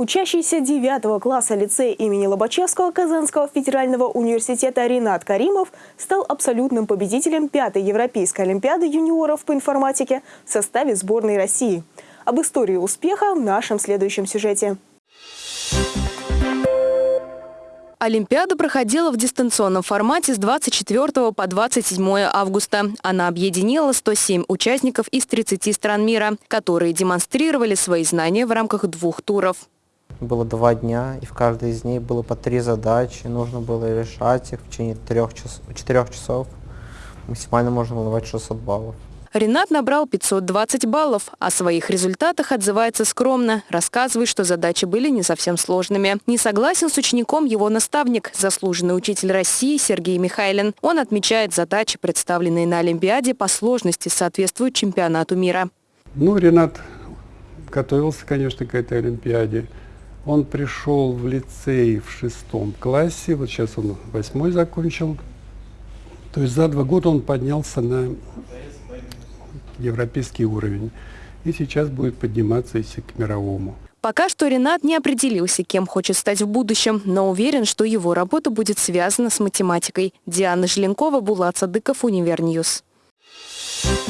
Учащийся 9 класса лицея имени Лобачевского Казанского федерального университета Ренат Каримов стал абсолютным победителем пятой Европейской олимпиады юниоров по информатике в составе сборной России. Об истории успеха в нашем следующем сюжете. Олимпиада проходила в дистанционном формате с 24 по 27 августа. Она объединила 107 участников из 30 стран мира, которые демонстрировали свои знания в рамках двух туров. Было два дня, и в каждой из них было по три задачи. Нужно было решать их в течение трех час, четырех часов. Максимально можно было давать 600 баллов. Ренат набрал 520 баллов. О своих результатах отзывается скромно. Рассказывает, что задачи были не совсем сложными. Не согласен с учеником его наставник, заслуженный учитель России Сергей Михайлин. Он отмечает, задачи, представленные на Олимпиаде, по сложности соответствуют чемпионату мира. Ну, Ренат готовился, конечно, к этой Олимпиаде. Он пришел в лицей в шестом классе, вот сейчас он восьмой закончил. То есть за два года он поднялся на европейский уровень. И сейчас будет подниматься уже к мировому. Пока что Ренат не определился, кем хочет стать в будущем, но уверен, что его работа будет связана с математикой. Диана Желенкова, Булат Садыков, Univer News. Thank.